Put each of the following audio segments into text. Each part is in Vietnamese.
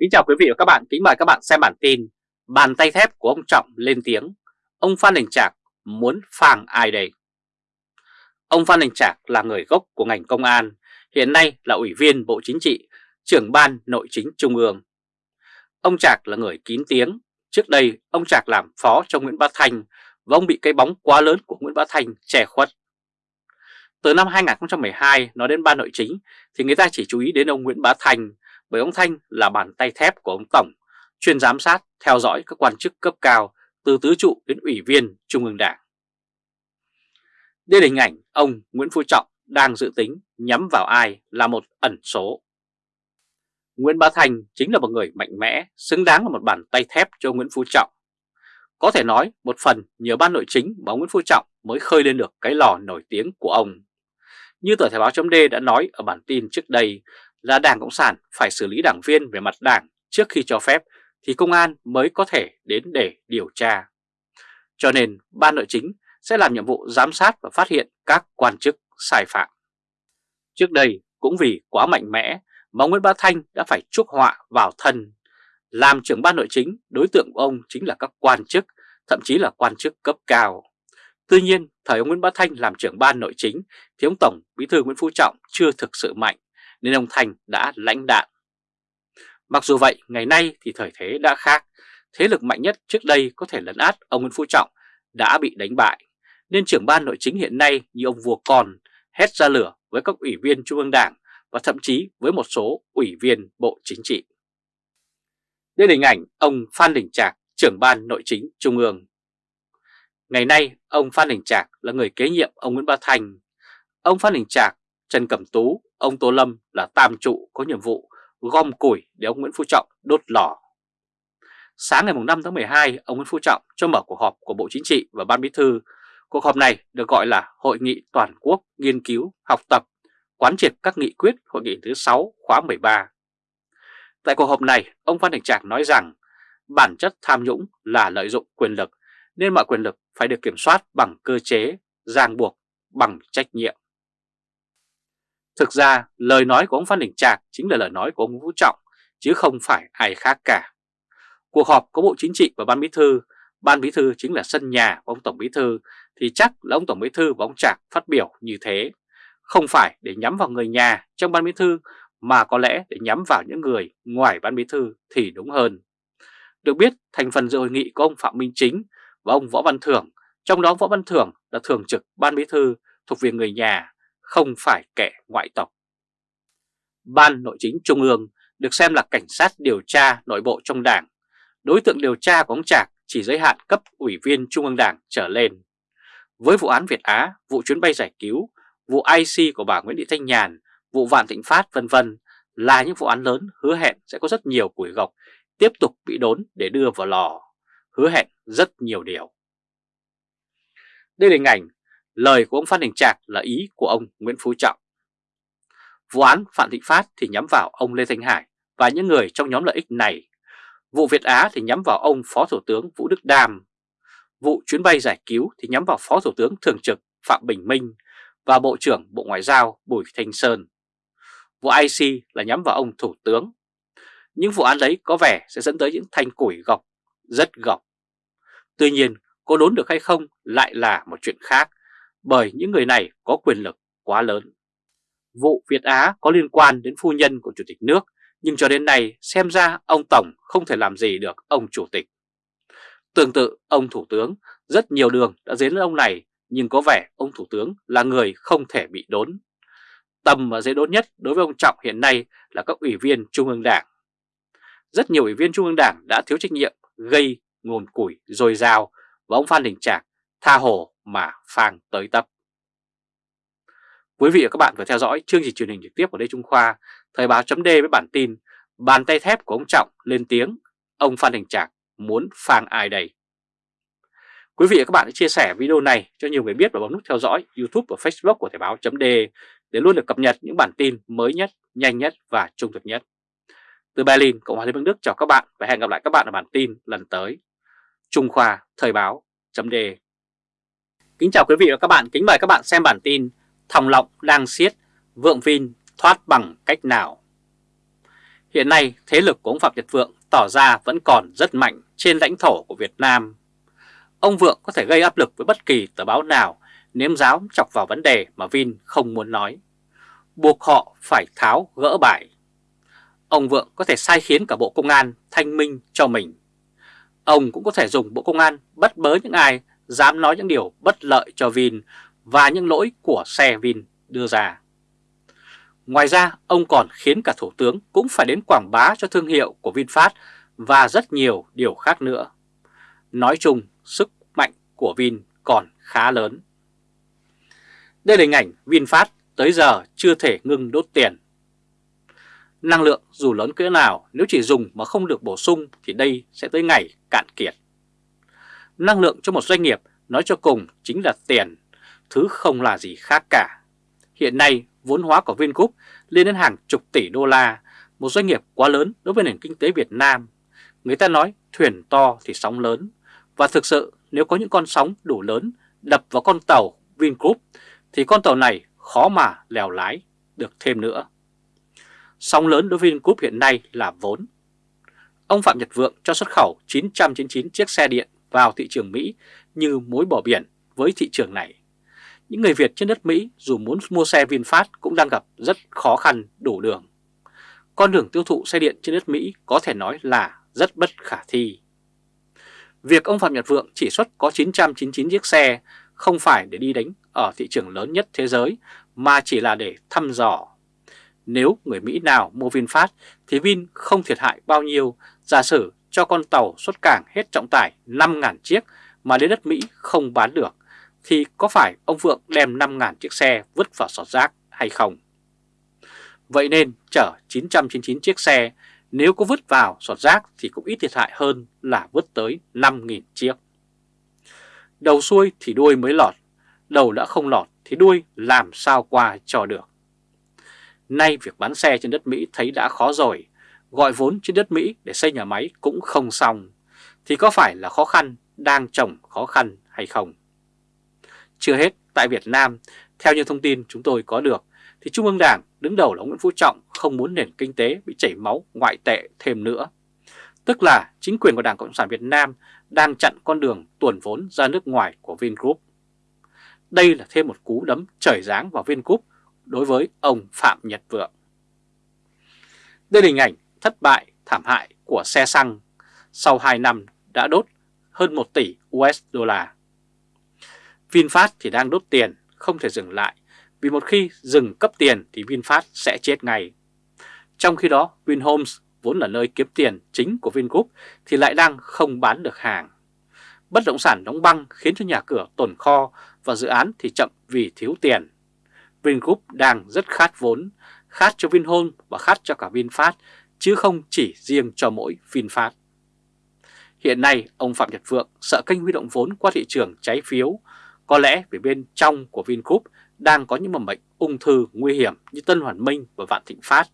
Kính chào quý vị và các bạn, kính mời các bạn xem bản tin Bàn tay thép của ông Trọng lên tiếng. Ông Phan Đình Trạc muốn phang ai đây? Ông Phan Đình Trạc là người gốc của ngành công an Hiện nay là Ủy viên Bộ Chính trị, trưởng ban nội chính Trung ương. Ông Trạc là người kín tiếng. Trước đây ông Trạc làm phó cho Nguyễn Bá Thanh Và ông bị cái bóng quá lớn của Nguyễn Bá Thanh che khuất. Từ năm 2012 nói đến ban nội chính Thì người ta chỉ chú ý đến ông Nguyễn Bá Thanh bởi ông Thanh là bàn tay thép của ông Tổng, chuyên giám sát, theo dõi các quan chức cấp cao từ tứ trụ đến ủy viên Trung ương Đảng. Đây là hình ảnh ông Nguyễn Phú Trọng đang dự tính nhắm vào ai là một ẩn số. Nguyễn Bá Thành chính là một người mạnh mẽ, xứng đáng là một bàn tay thép cho Nguyễn Phú Trọng. Có thể nói một phần nhờ ban nội chính mà Nguyễn Phú Trọng mới khơi lên được cái lò nổi tiếng của ông. Như tờ Thời báo chấm đã nói ở bản tin trước đây là Đảng Cộng sản phải xử lý đảng viên về mặt đảng trước khi cho phép thì công an mới có thể đến để điều tra. Cho nên ban nội chính sẽ làm nhiệm vụ giám sát và phát hiện các quan chức sai phạm. Trước đây cũng vì quá mạnh mẽ mà Nguyễn Bá Thanh đã phải chuốc họa vào thân. Làm trưởng ban nội chính, đối tượng của ông chính là các quan chức, thậm chí là quan chức cấp cao. Tuy nhiên, thời ông Nguyễn Bá Thanh làm trưởng ban nội chính thì ông Tổng Bí thư Nguyễn Phú Trọng chưa thực sự mạnh nên ông Thành đã lãnh đạn. Mặc dù vậy, ngày nay thì thời thế đã khác, thế lực mạnh nhất trước đây có thể lấn át ông Nguyễn Phú Trọng đã bị đánh bại, nên trưởng ban nội chính hiện nay như ông vua còn hét ra lửa với các ủy viên Trung ương Đảng và thậm chí với một số ủy viên Bộ Chính trị. Đây là hình ảnh ông Phan Đình Trạc, trưởng ban nội chính Trung ương. Ngày nay, ông Phan Đình Trạc là người kế nhiệm ông Nguyễn Bá Thành. Ông Phan Đình Trạc, Trần Cẩm Tú Ông Tô Lâm là tam trụ có nhiệm vụ gom củi để ông Nguyễn Phú Trọng đốt lò. Sáng ngày 5 tháng 12, ông Nguyễn Phú Trọng cho mở cuộc họp của Bộ Chính trị và Ban Bí thư. Cuộc họp này được gọi là Hội nghị Toàn quốc nghiên cứu, học tập, quán triệt các nghị quyết Hội nghị thứ 6 khóa 13. Tại cuộc họp này, ông Phan Đình Trạc nói rằng bản chất tham nhũng là lợi dụng quyền lực, nên mọi quyền lực phải được kiểm soát bằng cơ chế, ràng buộc, bằng trách nhiệm. Thực ra lời nói của ông Phan Đình Trạc chính là lời nói của ông Vũ Trọng chứ không phải ai khác cả. Cuộc họp có Bộ Chính trị và Ban Bí Thư, Ban Bí Thư chính là sân nhà của ông Tổng Bí Thư thì chắc là ông Tổng Bí Thư và ông Trạc phát biểu như thế. Không phải để nhắm vào người nhà trong Ban Bí Thư mà có lẽ để nhắm vào những người ngoài Ban Bí Thư thì đúng hơn. Được biết thành phần dự hội nghị có ông Phạm Minh Chính và ông Võ Văn Thưởng, trong đó Võ Văn Thưởng là thường trực Ban Bí Thư thuộc về người nhà không phải kẻ ngoại tộc. Ban Nội chính Trung ương được xem là cảnh sát điều tra nội bộ trong đảng. Đối tượng điều tra của ông Trạc chỉ giới hạn cấp ủy viên Trung ương Đảng trở lên. Với vụ án Việt Á, vụ chuyến bay giải cứu, vụ IC của bà Nguyễn Thị Thanh Nhàn, vụ Vạn Thịnh Phát vân vân là những vụ án lớn hứa hẹn sẽ có rất nhiều củi gọc tiếp tục bị đốn để đưa vào lò, hứa hẹn rất nhiều điều. Đây là hình ảnh Lời của ông Phan Đình Trạc là ý của ông Nguyễn Phú Trọng. Vụ án Phạm Thịnh Phát thì nhắm vào ông Lê Thanh Hải và những người trong nhóm lợi ích này. Vụ Việt Á thì nhắm vào ông Phó Thủ tướng Vũ Đức Đam. Vụ chuyến bay giải cứu thì nhắm vào Phó Thủ tướng Thường trực Phạm Bình Minh và Bộ trưởng Bộ Ngoại giao Bùi Thanh Sơn. Vụ IC là nhắm vào ông Thủ tướng. Những vụ án đấy có vẻ sẽ dẫn tới những thanh củi gọc, rất gọc. Tuy nhiên, có đốn được hay không lại là một chuyện khác bởi những người này có quyền lực quá lớn. Vụ Việt Á có liên quan đến phu nhân của Chủ tịch nước, nhưng cho đến nay xem ra ông Tổng không thể làm gì được ông Chủ tịch. Tương tự, ông Thủ tướng rất nhiều đường đã dến ông này, nhưng có vẻ ông Thủ tướng là người không thể bị đốn. Tầm và dễ đốn nhất đối với ông Trọng hiện nay là các ủy viên Trung ương Đảng. Rất nhiều ủy viên Trung ương Đảng đã thiếu trách nhiệm, gây nguồn củi dồi dào và ông Phan Đình Trạc tha hồ mà phang tới tấp. Quý vị và các bạn vừa theo dõi chương trình truyền hình trực tiếp của Lê Trung Khoa, Thời báo chấm với bản tin Bàn tay thép của ông Trọng lên tiếng, ông Phan Đình Trạc muốn phang ai đây? Quý vị và các bạn hãy chia sẻ video này cho nhiều người biết và bấm nút theo dõi YouTube và Facebook của Thời báo chấm để luôn được cập nhật những bản tin mới nhất, nhanh nhất và trung thực nhất. Từ Berlin, Cộng hòa Liên bang Đức chào các bạn và hẹn gặp lại các bạn ở bản tin lần tới. Trung Khoa Thời báo chấm Kính chào quý vị và các bạn, kính mời các bạn xem bản tin Thòng lọng đang siết, vượng Vin thoát bằng cách nào. Hiện nay thế lực của ông Phạm Nhật Vượng tỏ ra vẫn còn rất mạnh trên lãnh thổ của Việt Nam. Ông Vượng có thể gây áp lực với bất kỳ tờ báo nào nếm giáo chọc vào vấn đề mà Vin không muốn nói. Buộc họ phải tháo gỡ bài. Ông Vượng có thể sai khiến cả Bộ Công an thanh minh cho mình. Ông cũng có thể dùng Bộ Công an bắt bớ những ai dám nói những điều bất lợi cho Vin và những lỗi của xe Vin đưa ra. Ngoài ra, ông còn khiến cả Thủ tướng cũng phải đến quảng bá cho thương hiệu của VinFast và rất nhiều điều khác nữa. Nói chung, sức mạnh của Vin còn khá lớn. Đây là hình ảnh VinFast tới giờ chưa thể ngưng đốt tiền. Năng lượng dù lớn cỡ nào nếu chỉ dùng mà không được bổ sung thì đây sẽ tới ngày cạn kiệt. Năng lượng cho một doanh nghiệp nói cho cùng chính là tiền, thứ không là gì khác cả. Hiện nay vốn hóa của Vingroup lên đến hàng chục tỷ đô la, một doanh nghiệp quá lớn đối với nền kinh tế Việt Nam. Người ta nói thuyền to thì sóng lớn, và thực sự nếu có những con sóng đủ lớn đập vào con tàu Vingroup thì con tàu này khó mà lèo lái được thêm nữa. Sóng lớn đối với Vingroup hiện nay là vốn. Ông Phạm Nhật Vượng cho xuất khẩu 999 chiếc xe điện vào thị trường Mỹ như mối bỏ biển với thị trường này. Những người Việt trên đất Mỹ dù muốn mua xe VinFast cũng đang gặp rất khó khăn đủ đường. Con đường tiêu thụ xe điện trên đất Mỹ có thể nói là rất bất khả thi. Việc ông Phạm Nhật Vượng chỉ xuất có 999 chiếc xe không phải để đi đánh ở thị trường lớn nhất thế giới mà chỉ là để thăm dò. Nếu người Mỹ nào mua VinFast thì Vin không thiệt hại bao nhiêu, giả sử cho con tàu xuất cảng hết trọng tải 5.000 chiếc mà đến đất Mỹ không bán được, thì có phải ông Vượng đem 5.000 chiếc xe vứt vào sọt rác hay không? Vậy nên chở 999 chiếc xe nếu có vứt vào sọt rác thì cũng ít thiệt hại hơn là vứt tới 5.000 chiếc. Đầu xuôi thì đuôi mới lọt, đầu đã không lọt thì đuôi làm sao qua cho được. Nay việc bán xe trên đất Mỹ thấy đã khó rồi, gọi vốn trên đất Mỹ để xây nhà máy cũng không xong, thì có phải là khó khăn đang trồng khó khăn hay không? Chưa hết, tại Việt Nam, theo như thông tin chúng tôi có được, thì Trung ương Đảng đứng đầu là Nguyễn Phú Trọng không muốn nền kinh tế bị chảy máu ngoại tệ thêm nữa. Tức là chính quyền của Đảng Cộng sản Việt Nam đang chặn con đường tuồn vốn ra nước ngoài của Vingroup. Đây là thêm một cú đấm trời giáng vào Vingroup đối với ông Phạm Nhật Vượng. Đây là hình ảnh thất bại thảm hại của xe xăng sau 2 năm đã đốt hơn 1 tỷ USD. VinFast thì đang đốt tiền, không thể dừng lại, vì một khi dừng cấp tiền thì VinFast sẽ chết ngay. Trong khi đó, Vinhomes vốn là nơi kiếm tiền chính của Vingroup thì lại đang không bán được hàng. Bất động sản đóng băng khiến cho nhà cửa tồn kho và dự án thì chậm vì thiếu tiền. Vingroup đang rất khát vốn, khát cho Vinhome và khát cho cả VinFast, chứ không chỉ riêng cho mỗi VinFast. Hiện nay, ông Phạm Nhật Vượng sợ kênh huy động vốn qua thị trường trái phiếu, có lẽ vì bên trong của Vingroup đang có những mầm bệnh ung thư nguy hiểm như Tân Hoàn Minh và Vạn Thịnh Phát,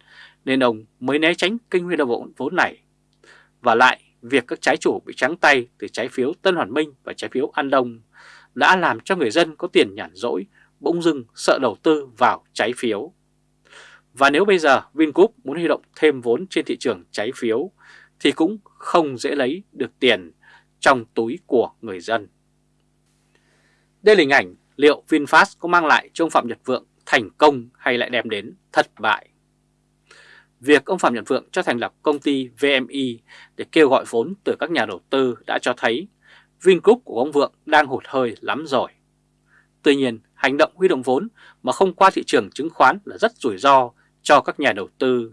nên ông mới né tránh kênh huy động vốn này. Và lại, việc các trái chủ bị trắng tay từ trái phiếu Tân Hoàn Minh và trái phiếu An Đông đã làm cho người dân có tiền nhàn rỗi, bỗng dưng sợ đầu tư vào trái phiếu. Và nếu bây giờ Vingroup muốn huy động thêm vốn trên thị trường trái phiếu thì cũng không dễ lấy được tiền trong túi của người dân. Đây là hình ảnh liệu VinFast có mang lại cho ông Phạm Nhật Vượng thành công hay lại đem đến thất bại. Việc ông Phạm Nhật Vượng cho thành lập công ty VMI để kêu gọi vốn từ các nhà đầu tư đã cho thấy Vingroup của ông Vượng đang hụt hơi lắm rồi. Tuy nhiên, hành động huy động vốn mà không qua thị trường chứng khoán là rất rủi ro cho các nhà đầu tư.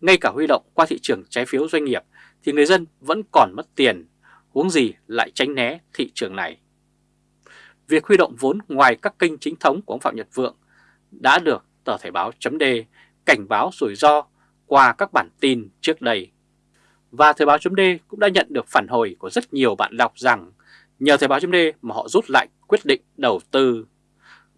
Ngay cả huy động qua thị trường trái phiếu doanh nghiệp thì người dân vẫn còn mất tiền, huống gì lại tránh né thị trường này. Việc huy động vốn ngoài các kênh chính thống của ông Phạm Nhật Vượng đã được tờ Thể báo chấm cảnh báo rủi ro qua các bản tin trước đây. Và Thời báo chấm cũng đã nhận được phản hồi của rất nhiều bạn đọc rằng nhờ Thời báo chấm mà họ rút lại quyết định đầu tư.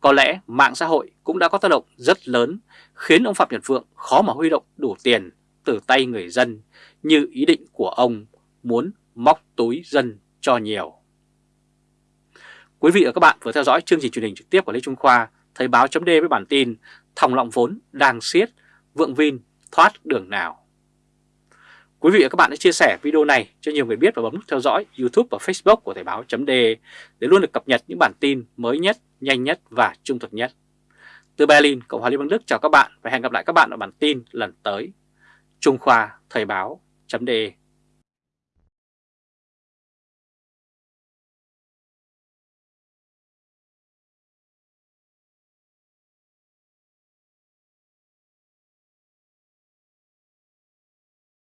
Có lẽ mạng xã hội cũng đã có tác động rất lớn khiến ông Phạm Nhật Vượng khó mà huy động đủ tiền từ tay người dân như ý định của ông muốn móc túi dân cho nhiều. Quý vị và các bạn vừa theo dõi chương trình truyền hình trực tiếp của Lê Trung Khoa, Thời báo chấm với bản tin Thòng lọng vốn đang siết, Vượng Vin thoát đường nào. Quý vị và các bạn hãy chia sẻ video này cho nhiều người biết và bấm nút theo dõi YouTube và Facebook của Thời báo.de để luôn được cập nhật những bản tin mới nhất, nhanh nhất và trung thực nhất. Từ Berlin, Cộng hòa Liên bang Đức chào các bạn và hẹn gặp lại các bạn ở bản tin lần tới. Trung Khoa Thời báo.de